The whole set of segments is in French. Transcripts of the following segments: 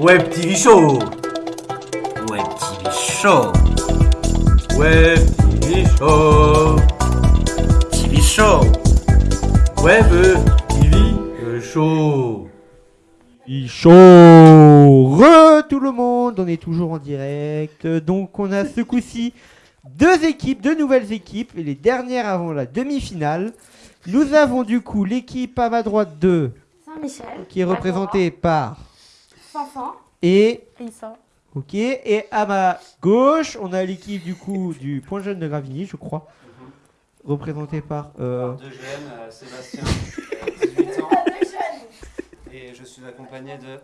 Web TV Show. Web TV Show. Web TV Show. TV Show. Web TV Show. Il chaud Re tout le monde, on est toujours en direct. Donc on a ce coup-ci deux équipes, deux nouvelles équipes, et les dernières avant la demi-finale. Nous avons du coup l'équipe à ma droite 2 Saint-Michel. qui est représentée par Fanfan. et Issa. ok et à ma gauche on a l'équipe du coup du Point Jeune de Gravigny je crois représentée par euh, Deux jeunes, euh, Sébastien, euh, 18 ans. Et je suis accompagné de.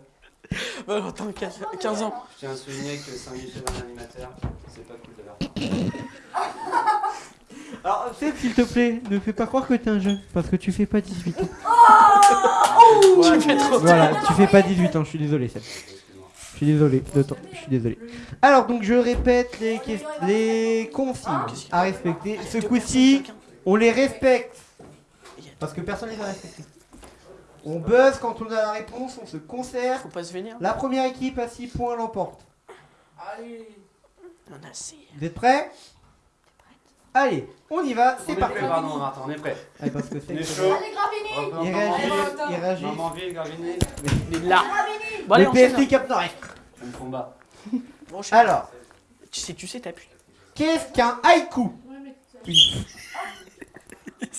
Oh, attends, 15, 15 ans. Je tiens à souligner que Saint-Michel est un animateur. C'est pas cool de leur part. alors Seb, s'il te plaît ne fais pas croire que t'es un jeune parce que tu fais pas 18 ans Tu fais trop. voilà tu fais pas 18 ans je suis désolé Seb. Je suis désolé, de temps, je suis désolé. Alors donc je répète les, ques- les consignes à respecter. Ce coup-ci, on les respecte. Parce que personne ne les a respectés. On buzz quand on a la réponse, on se concert. Faut pas se venir. La première équipe à 6 points l'emporte. On a six. Vous êtes prêts? Allez, on y va, On c'est est parti. prêt, pardon, Martin, on est prêt. Allez, parce que On est c'est chaud. Il réagit, il réagit. Mamanville, Gravigny, Mais là. Bon, allez, Le. PST Cap Nord-Est. même combat. Enchaîne. Alors, Tu sais, tu sais, t'appuies. qu'est-ce qu'un haïku? Une-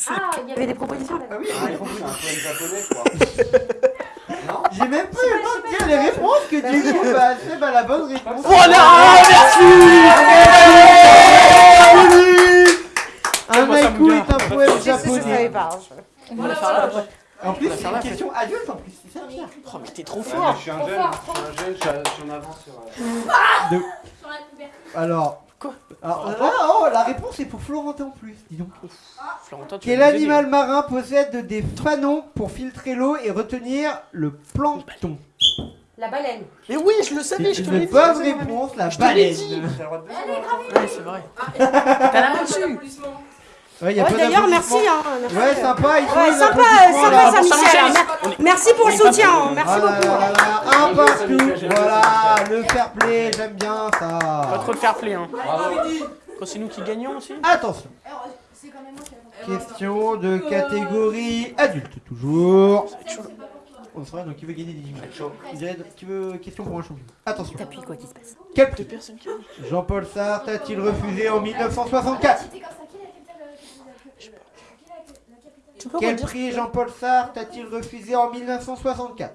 Ah, il y avait des propositions là. Ah oui, Ah, un poème japonais, quoi. non J'ai même pas eu le temps de dire les réponses que bah, Seb a la bonne réponse. Oh là Merci Un Moi, ça me haïku gare. est un poème japonais. la. En plus, c'est une la question adulte en plus. C'est ça. Oh, mais t'es trop fort. Je suis un jeune, je suis un jeune, je suis en avance sur. euh, Alors. Quoi Alors, là, oh, la réponse est pour Florentin en plus, dis donc. Florentin, tu Quel animal marin possède des fanons pour filtrer l'eau et retenir le plancton? La baleine. Mais oui, je le savais, je te l'ai dit. bonne réponse, la Je te l'ai baleine. dit. T'as le droit de baiser, Ouais, c'est vrai. T'as la main dessus. Ouais, Ouais, pas d'ailleurs, merci. Hein, merci. Ouais, sympa, ils Ouais, sympa, sympa Pour Saint-Michel. Saint-Michel. hein. Mer- Merci pour le soutien. hein, Merci Ah là beaucoup. là là, un partout. Voilà, le fair play, j'aime bien Pas ça. trop de fair play, hein. Quand c'est nous qui gagnons aussi. Attention. Question de catégorie adulte, toujours. On saura donc qui veut gagner des images? Il dirait qui veut question pour un champion? Attention. T'appuies quoi qui se passe? Quel Deux prix personnes qui gagnent. Jean-Paul Sartre a-t-il refusé en 1964 Tu peux Quel prix Jean-Paul Sartre a-t-il refusé en 1964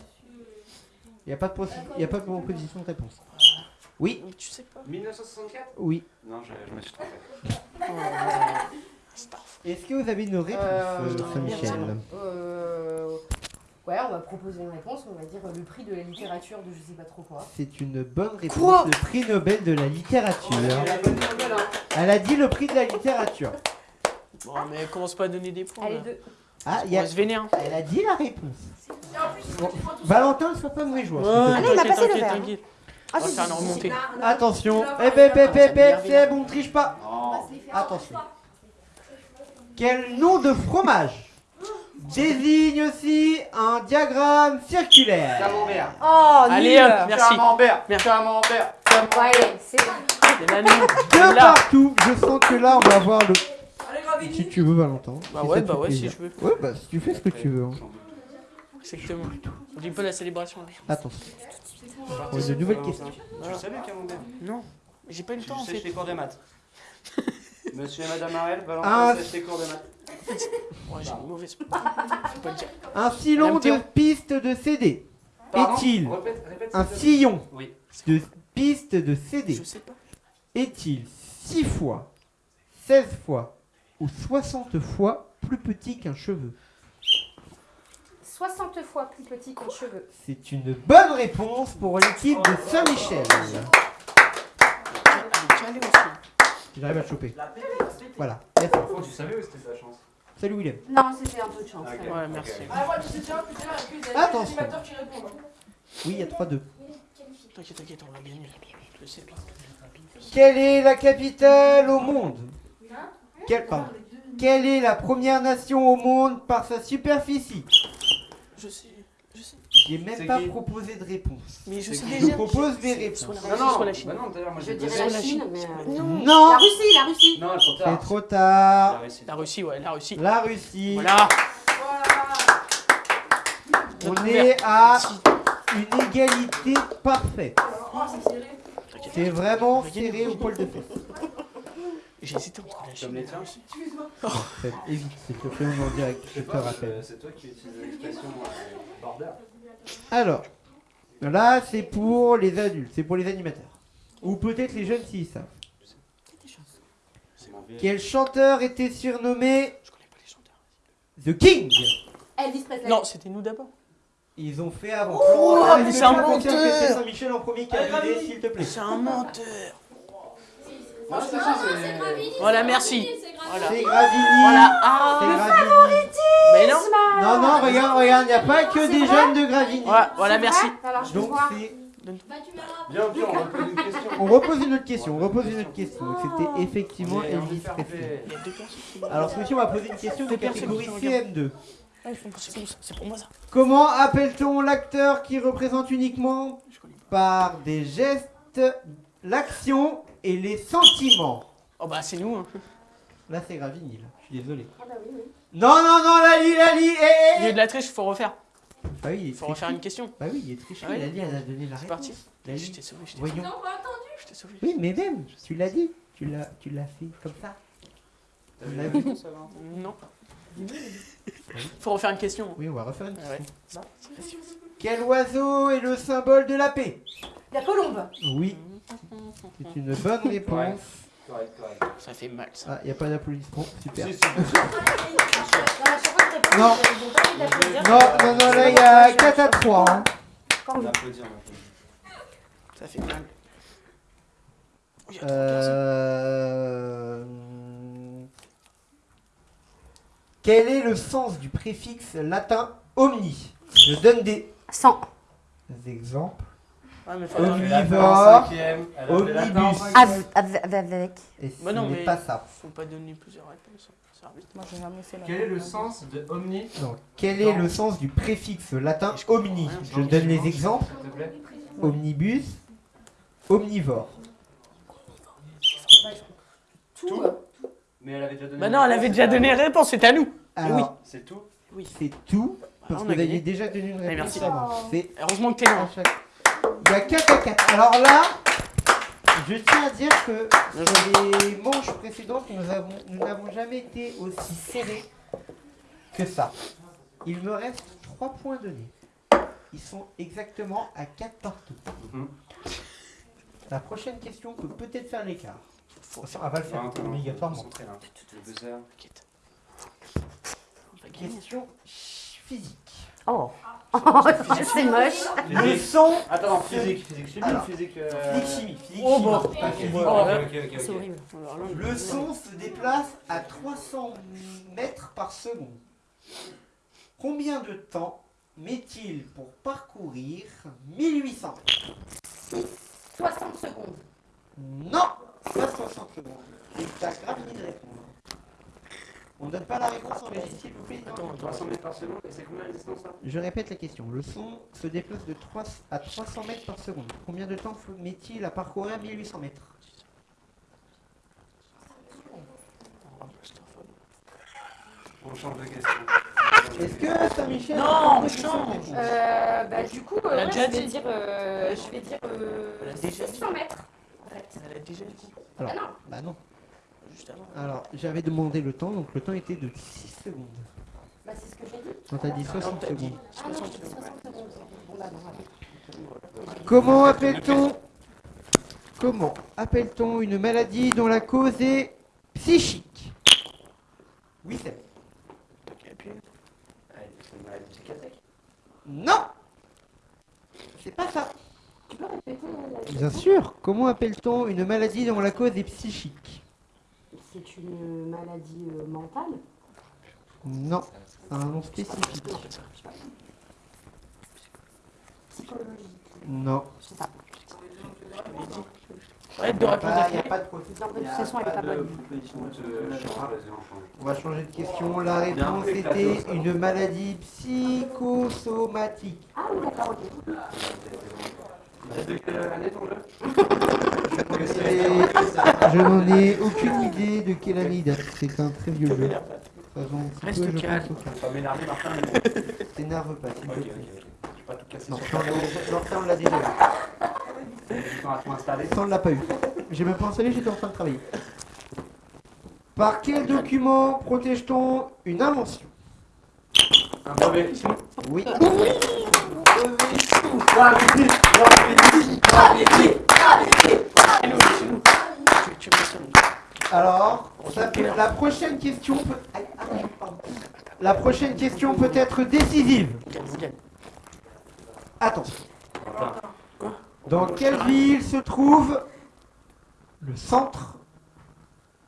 Il n'y a pas de possi- il y a pas de proposition de réponse. Oui, tu sais pas. 1964 oui. Non, je, je me suis trompé. Est-ce que vous avez une réponse, Euh, euh, Saint-Michel? Euh. Ouais, on va proposer une réponse. On va dire le prix de la littérature de je sais pas trop quoi. C'est une bonne réponse. Quoi? le prix Nobel de la littérature. La bonne nouvelle, hein. Elle a dit le prix de la littérature. Bon, mais commence pas à donner des points. Allez, là. deux. Ah, il y a... se vénérer. elle a dit la réponse. Bon, Valentin, ne sois pas mauvais joueur. s'il te plaît. Allez, il m'a t'inquiète, passé le t'inquiète, verre. t'inquiète. Ah, On va si, faire si, une si, remontée. Attention, eh ben, ben, eh ben, c'est bon, triche pas. Non. Attention. Quel nom de fromage désigne aussi un diagramme circulaire? Camembert. Oh, Allez, hop, merci. Camembert. Merci. Camembert. Ouais, c'est C'est la nuit. De Là. partout, je sens que là on va avoir le. Si tu veux, Valentin. Bah si ouais, bah ouais, si je veux. Ouais, bah si tu fais ce que tu veux. hein. Exactement. On dit pas la célébration là. Attention. On a de nouvelles questions. Tu le savais, Camembert Non, mais j'ai pas eu le temps en fait. les cours de maths. Monsieur et Madame Arel, Ah. Valentin sèche les cours de maths. Ouais, j'ai une mauvaise. Faut pas le dire. Un sillon de piste de CD. Est-il un sillon de piste de CD Je sais pas. est-il 6 fois, 16 fois ou 60 fois plus petit qu'un cheveu 60 fois plus petit qu'un cheveu. C'est une bonne réponse pour l'équipe de Saint-Michel. J'arrive à le choper. Voilà. Tu savais où c'était ta chance Salut William. Non, c'était un peu de chance. Ok. quand même. Ouais, merci. Attention. Oui, il y a 3-2. T'inquiète, t'inquiète, on. Je sais. Quelle est la capitale au monde? Quelle, pardon. Quelle est la première nation au monde par sa superficie Je sais, je sais. J'ai même pas qui proposé de réponse. Mais je sais Je propose des réponses. la Non, non, la Chine. bah non, d'ailleurs, moi Je dirais la la Chine, mais. euh, Non. Non, La Russie, la Russie. Non, trop c'est trop tard. La Russie, ouais, la Russie. La Russie. Voilà. On est à une égalité parfaite. Oh, c'est serré. C'est vraiment serré au poil de fesse. J'ai hésité entre la Comme les tiens. Faites, Évite, s'il te plaît, en direct. Je te rappelle. euh, c'est toi qui utilises l'expression euh, border. Alors, là, c'est pour les adultes, c'est pour les animateurs. Ou peut-être les jeunes s'ils savent. C'est. Quel chanteur était surnommé Je connais pas les chanteurs. The King? Elvis Presley. Non, c'était nous d'abord. Ils ont fait avant. Oh, mais c'est un menteur. C'est Saint-Michel en premier qui a s'il te plaît. C'est un menteur. Non, c'est c'est. Voilà, merci. Voilà. C'est Gravini. Voilà. C'est Ah. Gravini. Mais non. Non, non, regarde, regarde, il n'y a pas que des jeunes de Gravini. Voilà, merci. Alors, je Donc c'est... Bien, bien, on repose une question. On repose une autre question, on repose une autre question. C'était effectivement envie de Elvis Presley. Alors ce on va poser une question de catégorie qui regardent. CM2. Ah, c'est pour ça, c'est pour moi ça. Comment appelle-t-on l'acteur qui représente uniquement par des gestes l'action et les sentiments Oh bah c'est nous. Hein. Là c'est Gravini, là. je suis désolé. Ah bah oui, oui. Non, non, non, Lali, Lali, eh, Au lieu eh, de la triche, faut refaire. Bah oui, il Faut refaire une question. Bah oui, il est triché, Ah oui. Lali, elle a donné la C'est réponse. parti. Je Lali, t'ai sauvé, je t'ai je t'ai sauvé. Oui, mais même, tu l'as dit. Tu l'as, tu l'as fait comme ça. T'as a la vu. réponse, Valentin Non. Faut refaire une question. Oui, on va refaire une Ah ouais. question. Quel oiseau est le symbole de la paix? La colombe. Oui, c'est une bonne réponse. Correct, correct. Ça fait mal ça. Ah, il n'y a pas d'applaudissements, super. Non, Non. Non, non, là il y a 4 à 3. hein. on applaudit, on applaudit. Ça fait mal. Euh... Quel est le sens du préfixe latin omni? Je donne des 100. exemples. Omnivore, cinquième, elle a fait latin en omnibus. cinquième. Avec. avec. Et ce Bah non, mais- pas ça. Faut pas donner plusieurs réponses. Arrive. Moi, j'ai jamais fait la Quel est le sens de omni Non. Quel est le sens du préfixe latin omni? Je donne les exemples. Omnibus, omnivore. Tout. Mais elle avait déjà donné. Bah non, elle avait déjà donné la réponse, c'était à nous. Alors, C'est tout c'est tout. Parce que vous aviez déjà donné une réponse merci. C'est Heureusement que t'es là. Il y a 4 à 4. Alors là, je tiens à dire que sur les manches précédentes, nous avons- nous n'avons jamais été aussi serrés que ça. Il me reste 3 points donnés. Ils sont exactement à 4 partout. La prochaine question peut peut-être faire l'écart. Elle va le faire obligatoirement. On gagner. Question physique. Oh. C'est moche. Le son. Attends, physique, physique, chimie, Alors, physique. euh, Physique chimie. Physique Oh, bah. Oh, ok. C'est horrible. Là, Le son se déplace à 300 mètres par seconde. Combien de temps met-il pour parcourir 1800 mètres 60 secondes. Non Pas 60 secondes. C'est ta gravité de répondre. On donne pas la réponse en régie, s'il vous plaît. Attends, attends. 300 mètres par seconde, et c'est combien la distance là Je répète la question. Le son se déplace de 3 à 300 mètres par seconde. Combien de temps met-il à parcourir 1800 mètres? On change de question. Est-ce que Saint-Michel... Non, a change. Euh, bah, du coup, euh, je vais dire, euh, je vais dire euh, Elle a déjà dit. 600 mètres. En fait. Elle a déjà dit. Alors, Ah non. bah non. Juste avant. Alors, j'avais demandé le temps, donc le temps était de 6 secondes. Bah, c'est ce que j'ai dit. Quand t'as dit Non, 60 t'as dit secondes. Ah non, 60 j'ai dit secondes. 60 secondes. Bon, bah, non, allez. Comment appelle-t-on Comment appelle-t-on une maladie dont la cause est psychique? Oui, c'est. Psychiatrique? Non C'est pas ça. Tu peux répéter euh, la Bien sûr. Comment appelle-t-on une maladie dont la cause est psychique? C'est une maladie euh, mentale. Non. C'est un nom spécifique. Psychologique. Non. Je sais pas. Ouais, deux réponses Il n'y a pas de processus. Non, de toute façon, elle est pas bonne. On va changer de question. La réponse était une maladie psychosomatique. Ah oui, d'accord, ok. Je n'en ai aucune idée de quelle année il date. C'est un très vieux jeu. Ça Reste calme. calme. Pas m'énerver, Martin. T'énerve pas, s'il te Ok, plaît. ok. Je vais pas tout casser Non, sur ça, on l'a- ça, déjà. Ça, on l'a pas eu. J'ai même pas installé, j'étais en train de travailler. Par quel document protège-t-on une invention? Un brevet. Oui. Ça. Alors, ça la prochaine question peut... Aïe, aïe, pardon. La prochaine question peut être décisive. Attention. Dans quelle ville se trouve le centre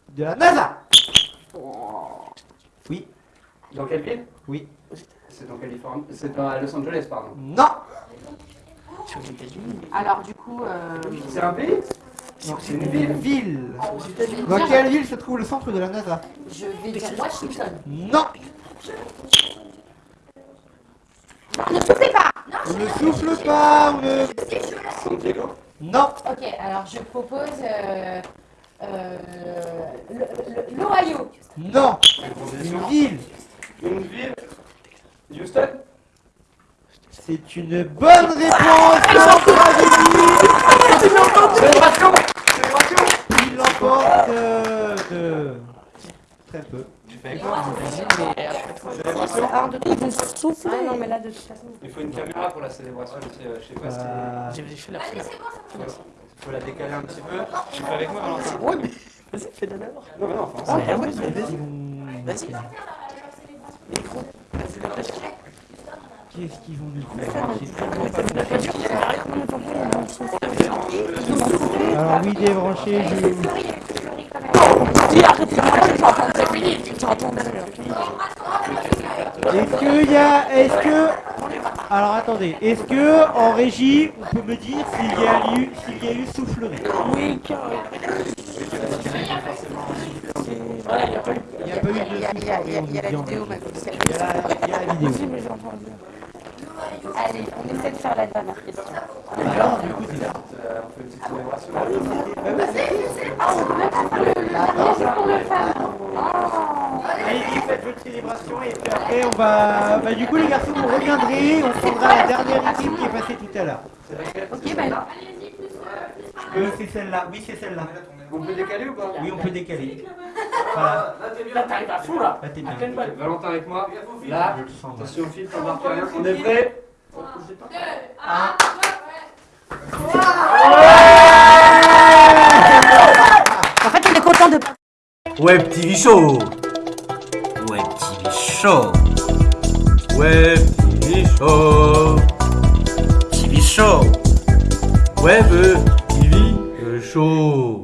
de la NASA? Oui. Dans quelle ville? Oui. C'est dans Californie. C'est dans Los Angeles, pardon. Non. C'est aux États-Unis. Alors, du coup, euh, C'est un pays? C'est une ville. Dans quelle ville se trouve le centre de la NASA je vais dire Washington. Non. Ne soufflez pas On ne souffle pas. On ne... San Diego. Non. Ok, alors je propose euh, euh, l'Ohio. Non. Une ville. Une ville. Houston. C'est une bonne réponse. Célébration Célébration Il l'emporte euh, de très peu. Tu fais avec moi Mais après, faut- Célébration Alors, de toute façon, ah non, mais là, de toute façon. Il faut une caméra pour la célébration aussi, euh, je sais pas si... Euh, J'ai fait la. Il faut la décaler un petit peu. Tu fais avec moi, Valentin Ouais, mais vas-y, fais d'abord. Non, mais non, enfin, Ah, ouais, vas-y. Vas-y. Micro. Vas-y, la page. Qu'est-ce qu'ils vont nous faire Alors oui, débranché, je... Dis, arrête, c'est fini. Tu entends derrière. Est-ce que y a... Est-ce que... Alors attendez, est-ce que en régie, on peut me dire s'il y a eu, s'il y a eu soufflerie? Oui, car. Il n'y a pas eu de a, il y a- la vidéo, la, il y a la vidéo. Vas-y, mais j'entends bien. Allez, on essaie de faire la dernière question. Alors, du coup. Euh, on fait une petite célébration. Allez-y, faites votre célébration et puis après on va... Bah du coup les garçons, vous reviendrez, on prendra la dernière équipe qui est passée tout à l'heure. Ok, bah, Oui, c'est celle-là, oui c'est celle-là. On peut décaler ou pas Oui, on peut décaler. Voilà, Là, t'arrives à fond, là. là t'es bien. Valentin avec moi. Là, Je le sens, moi. attention au fil, t'embarques rien. On est prêt en fait, on est content de Web TV Show. Web TV Show. Web TV Show. TV Show. Web TV Show.